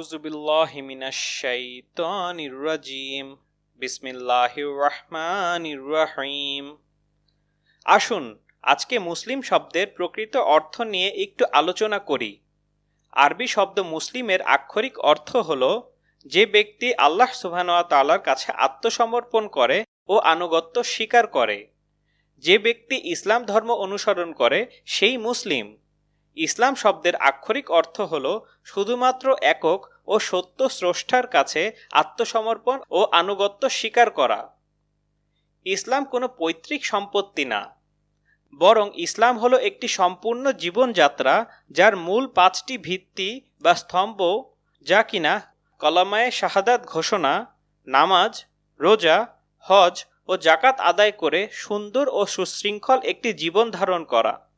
أعوذ بالله من الشيطان الرجيم بسم الله الرحمن الرحيم আসুন আজকে মুসলিম শব্দের প্রকৃত অর্থ নিয়ে একটু আলোচনা করি আরবি শব্দ মুসলিমের আক্ষরিক অর্থ হল যে ব্যক্তি আল্লাহ সুবহানাহু তাআলার কাছে আত্মসমর্পণ করে ও আনুগত্য স্বীকার করে যে ব্যক্তি ইসলাম ধর্ম অনুসরণ করে সেই মুসলিম ইসলাম শব্দের আক্ষরিক অর্থ হল শুধুমাত্র একক ও সত্য স্রষ্টার কাছে আত্মসমর্পণ ও আনুগত্য স্বীকার করা। ইসলাম কোনো পৈতৃক সম্পত্তি না। বরং ইসলাম হলো একটি সম্পূর্ণ জীবনযাত্রা যার মূল পাঁচটি ভিত্তি বা স্তম্ভ যা কিনা কলামায়ে শাহাদাত ঘোষণা, নামাজ, রোজা, হজ ও জাকাত আদায় করে সুন্দর ও সুশৃঙ্খল একটি জীবন ধারণ করা।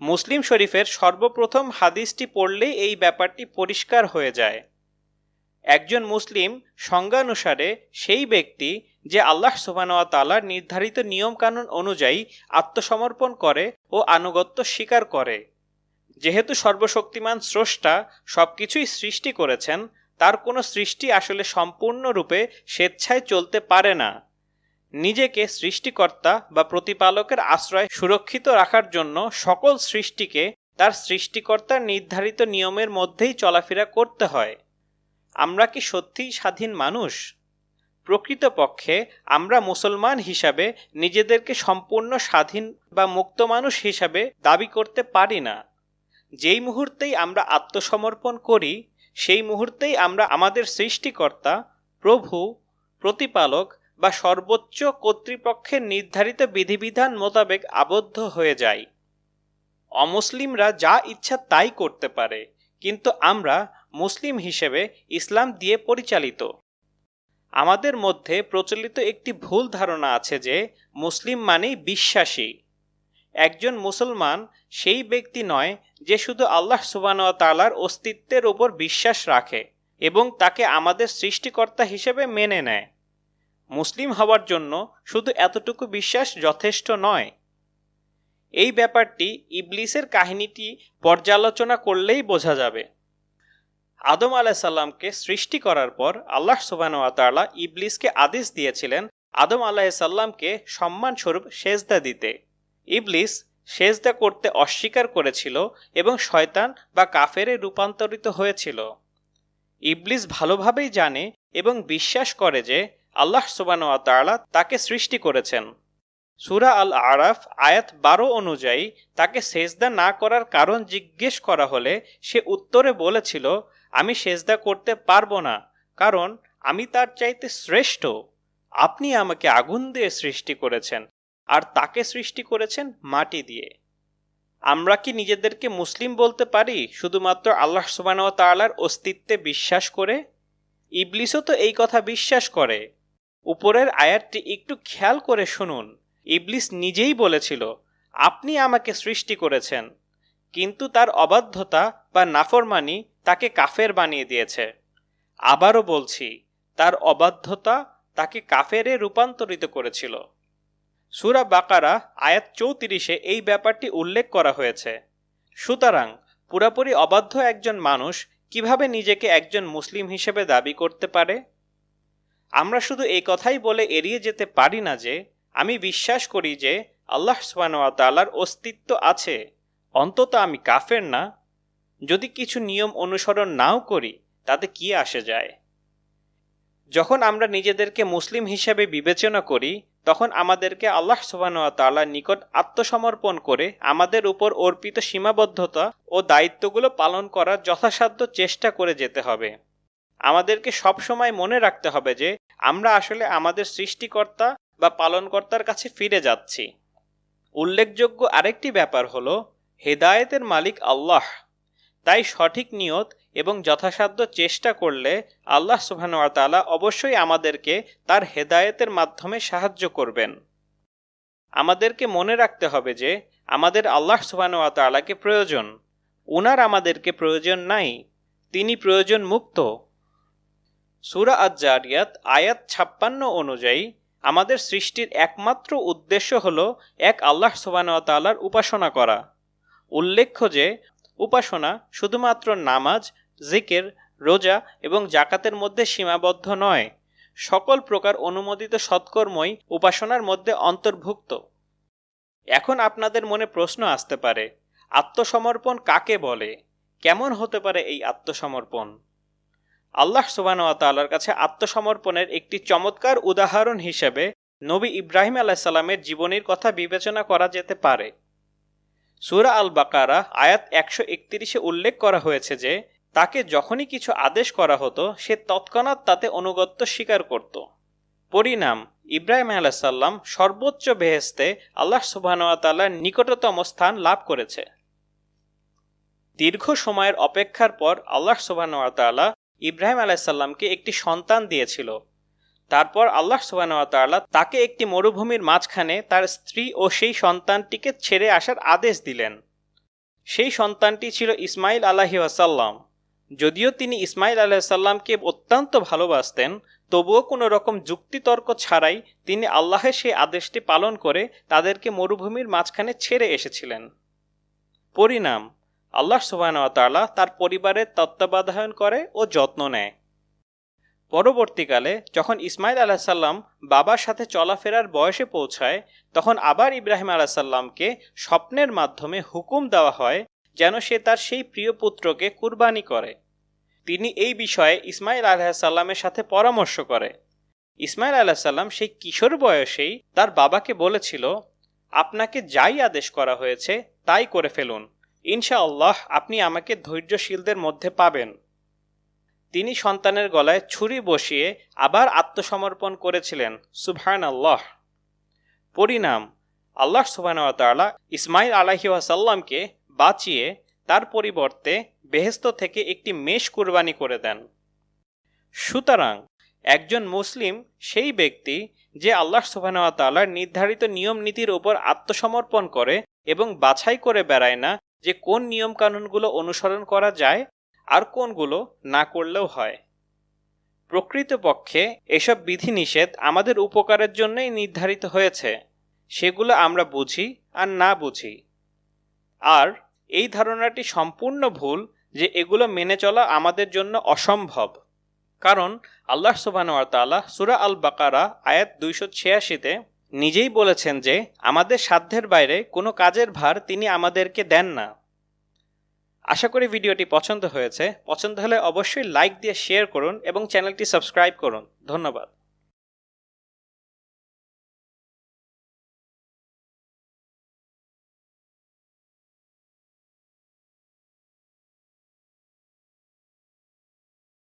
মুসলিম শরীফের সর্বপ্রথম হাদিসটি পড়লেই এই ব্যাপারটি পরিষ্কার হয়ে যায়। একজন মুসলিম সংজ্ঞানুসারে সেই ব্যক্তি যে আল্লাহ সুবানোয়া তালার নির্ধারিত নিয়মকানুন অনুযায়ী আত্মসমর্পণ করে ও আনুগত্য স্বীকার করে। যেহেতু সর্বশক্তিমান স্রষ্টা সবকিছুই সৃষ্টি করেছেন, তার কোনো সৃষ্টি আসলে সম্পূর্ণরূপে স্বেচ্ছায় চলতে পারে না। নিজেকে সৃষ্টিকর্তা বা প্রতিপালকের আশ্রয় সুরক্ষিত রাখার জন্য সকল সৃষ্টিকে তার সৃষ্টিকর্তার নির্ধারিত নিয়মের মধ্যেই চলাফেরা করতে হয়। আমরা কি সত্যিই স্বাধীন মানুষ? প্রকৃতপক্ষে আমরা মুসলমান হিসাবে নিজেদেরকে সম্পূর্ণ স্বাধীন বা মুক্ত মানুষ হিসাবে দাবি করতে পারি না। যেই মুহূর্তেই আমরা আত্মসমর্পণ করি, সেই মুহূর্তেই আমরা আমাদের সৃষ্টিকর্তা, প্রভু, প্রতিপালক বা সর্বোচ্চ কর্তৃপক্ষের নির্ধারিত বিধিবিধান মোতাবেক আবদ্ধ হয়ে যাই অমুসলিমরা যা ইচ্ছা তাই করতে পারে, কিন্তু আমরা মুসলিম হিসেবে ইসলাম দিয়ে পরিচালিত। আমাদের মধ্যে প্রচলিত একটি ভুল ধারণা আছে যে, মুসলিম মানেই বিশ্বাসী। একজন মুসলমান সেই ব্যক্তি নয় যে শুধু আল্লাহ সুবান তালার অস্তিত্বের ওপর বিশ্বাস রাখে এবং তাকে আমাদের সৃষ্টিকর্তা হিসেবে মেনে নেয়। মুসলিম হওয়ার জন্য শুধু এতটুকু বিশ্বাস যথেষ্ট নয়। এই ব্যাপারটি ইবলিসের কাহিনীটি পর্যালোচনা করলেই বোঝা যাবে। আদম আলাহিসাল্লামকে সৃষ্টি করার পর আল্লাহ সুবাহতালা ইবলিসকে আদেশ দিয়েছিলেন আদম আলাহিসাল্লামকে সম্মানস্বরূপ সেজদা দিতে। ইবলিস সেজদা করতে অস্বীকার করেছিল এবং শয়তান বা কাফেরে রূপান্তরিত হয়েছিল। ইবলিস ভালোভাবেই জানে এবং বিশ্বাস করে যে আল্লাহ সুবানোয়াতালা তাকে সৃষ্টি করেছেন। সুরা আল আরাফ আয়াত বারো অনুযায়ী তাকে সেজদা না করার কারণ জিজ্ঞেস করা হলে সে উত্তরে বলেছিল, আমি সেজদা করতে পারব না, কারণ আমি তার চাইতে শ্রেষ্ঠ। আপনি আমাকে আগুন দিয়ে সৃষ্টি করেছেন, আর তাকে সৃষ্টি করেছেন মাটি দিয়ে। আমরা কি নিজেদেরকে মুসলিম বলতে পারি, শুধুমাত্র আল্লাহ সুবাহ তাল্লার অস্তিত্বে বিশ্বাস করে? ইবলিসও তো এই কথা বিশ্বাস করে। উপরের আয়াতটি একটু খেয়াল করে শুনুন। ইবলিস নিজেই বলেছিল, আপনি আমাকে সৃষ্টি করেছেন, কিন্তু তার অবাধ্যতা বা নাফরমানি তাকে কাফের বানিয়ে দিয়েছে। আবারও বলছি, তার অবাধ্যতা তাকে কাফেরে রূপান্তরিত করেছিল। সুরা বাকারা, আয়াত চৌত্রিশে এই ব্যাপারটি উল্লেখ করা হয়েছে। সুতরাং, পুরাপুরি অবাধ্য একজন মানুষ কীভাবে নিজেকে একজন মুসলিম হিসেবে দাবি করতে পারে? আমরা শুধু এই কথাই বলে এড়িয়ে যেতে পারি না যে, আমি বিশ্বাস করি যে, আল্লাহ সুবাহতালার অস্তিত্ব আছে। অন্তত আমি কাফের না। যদি কিছু নিয়ম অনুসরণ নাও করি, তাতে কি আসে যায়? যখন আমরা নিজেদেরকে মুসলিম হিসেবে বিবেচনা করি, তখন আমাদেরকে আল্লাহ সুবাহতালার নিকট আত্মসমর্পণ করে আমাদের উপর অর্পিত সীমাবদ্ধতা ও দায়িত্বগুলো পালন করার যথাসাধ্য চেষ্টা করে যেতে হবে। আমাদেরকে সবসময় মনে রাখতে হবে যে আমরা আসলে আমাদের সৃষ্টিকর্তা বা পালনকর্তার কাছে ফিরে যাচ্ছি। উল্লেখযোগ্য আরেকটি ব্যাপার হলো, হেদায়েতের মালিক আল্লাহ। তাই সঠিক নিয়ত এবং যথাসাধ্য চেষ্টা করলে আল্লাহ সুবাহতালা অবশ্যই আমাদেরকে তার হেদায়েতের মাধ্যমে সাহায্য করবেন। আমাদেরকে মনে রাখতে হবে যে, আমাদের আল্লাহ সুবাহতালাকে প্রয়োজন। উনার আমাদেরকে প্রয়োজন নাই, তিনি প্রয়োজন মুক্ত। সুরা আজারিয়াত আয়াত ছাপ্পান্ন অনুযায়ী আমাদের সৃষ্টির একমাত্র উদ্দেশ্য হল এক আল্লাহ সুবাহতালার উপাসনা করা। উল্লেখ্য যে, উপাসনা শুধুমাত্র নামাজ, জিকের, রোজা এবং জাকাতের মধ্যে সীমাবদ্ধ নয়। সকল প্রকার অনুমোদিত সৎকর্মই উপাসনার মধ্যে অন্তর্ভুক্ত। এখন আপনাদের মনে প্রশ্ন আসতে পারে, আত্মসমর্পণ কাকে বলে? কেমন হতে পারে এই আত্মসমর্পণ? আল্লাহ সুবাহর কাছে আত্মসমর্পণের একটি চমৎকার উদাহরণ হিসেবে নবী ইব্রাহিম আলাহিসাল্লামের জীবনীর কথা বিবেচনা করা যেতে পারে। সুরা আল বাকারা আয়াত একশো একত্রিশে উল্লেখ করা হয়েছে যে, তাকে যখনই কিছু আদেশ করা হতো, সে তৎক্ষণাৎ তাতে অনুগত্য স্বীকার করত। পরিণাম, ইব্রাহিম আলাহিসাল্লাম সর্বোচ্চ বেহেস্তে আল্লাহ সুবাহতাল্লার নিকটতম স্থান লাভ করেছে। দীর্ঘ সময়ের অপেক্ষার পর আল্লাহ সুবাহতাল্লাহ ইব্রাহিম আলাহিসাল্লামকে একটি সন্তান দিয়েছিল। তারপর আল্লাহ সুবাহতাল্লাহ তাকে একটি মরুভূমির মাঝখানে তার স্ত্রী ও সেই সন্তানটিকে ছেড়ে আসার আদেশ দিলেন। সেই সন্তানটি ছিল ইসমাইল আলাহি আসাল্লাম যদিও তিনি ইসমাইল আলাহিসাল্লামকে অত্যন্ত ভালোবাসতেন, তবুও কোনো রকম যুক্তিতর্ক ছাড়াই তিনি আল্লাহের সেই আদেশটি পালন করে তাদেরকে মরুভূমির মাঝখানে ছেড়ে এসেছিলেন। পরিণাম আল্লাহ সুবাহতাল্লাহ তার পরিবারের তত্ত্বাবধায়ন করে ও যত্ন নেয়। পরবর্তীকালে যখন ইসমাইল আলাহিসাল্লাম বাবার সাথে চলাফেরার বয়সে পৌঁছায়, তখন আবার ইব্রাহিম আলাহিসাল্লামকে স্বপ্নের মাধ্যমে হুকুম দেওয়া হয় যেন সে তার সেই প্রিয় পুত্রকে কুরবানি করে। তিনি এই বিষয়ে ইসমাইল আলাহিসাল্লামের সাথে পরামর্শ করে। ইসমাইল আলাহিসাল্লাম সেই কিশোর বয়সেই তার বাবাকে বলেছিল, আপনাকে যাই আদেশ করা হয়েছে তাই করে ফেলুন। ইনশাআল্লাহ আপনি আমাকে ধৈর্যশীলদের মধ্যে পাবেন। তিনি সন্তানের গলায় ছুরি বসিয়ে আবার আত্মসমর্পণ করেছিলেন। সুবহান আল্লাহ পরিণাম আল্লাহ সুবাহতাল্লাহ ইসমাইল আলাহি ওয়াসাল্লামকে বাঁচিয়ে তার পরিবর্তে বেহেস্ত থেকে একটি মেষ কুরবানি করে দেন। সুতরাং একজন মুসলিম সেই ব্যক্তি যে আল্লাহ সুবাহতাল্লাহর নির্ধারিত নিয়ম নীতির উপর আত্মসমর্পণ করে এবং বাছাই করে বেড়ায় না যে কোন নিয়মকানুনগুলো অনুসরণ করা যায় আর কোনগুলো না করলেও হয়। প্রকৃতপক্ষে এসব বিধিনিষেধ আমাদের উপকারের জন্যই নির্ধারিত হয়েছে। সেগুলো আমরা বুঝি আর না বুঝি। আর এই ধারণাটি সম্পূর্ণ ভুল যে এগুলো মেনে চলা আমাদের জন্য অসম্ভব। কারণ আল্লাহ সুবাহতাল্লাহ সুরা আল বাকারা আয়াত দুইশো ছিয়াশিতে নিজেই বলেছেন যে, আমাদের সাধ্যের বাইরে কোনো কাজের ভার তিনি আমাদেরকে দেন না। আশা করি ভিডিওটি পছন্দ হয়েছে। পছন্দ হলে অবশ্যই লাইক দিয়ে শেয়ার করুন এবং চ্যানেলটি সাবস্ক্রাইব করুন। ধন্যবাদ।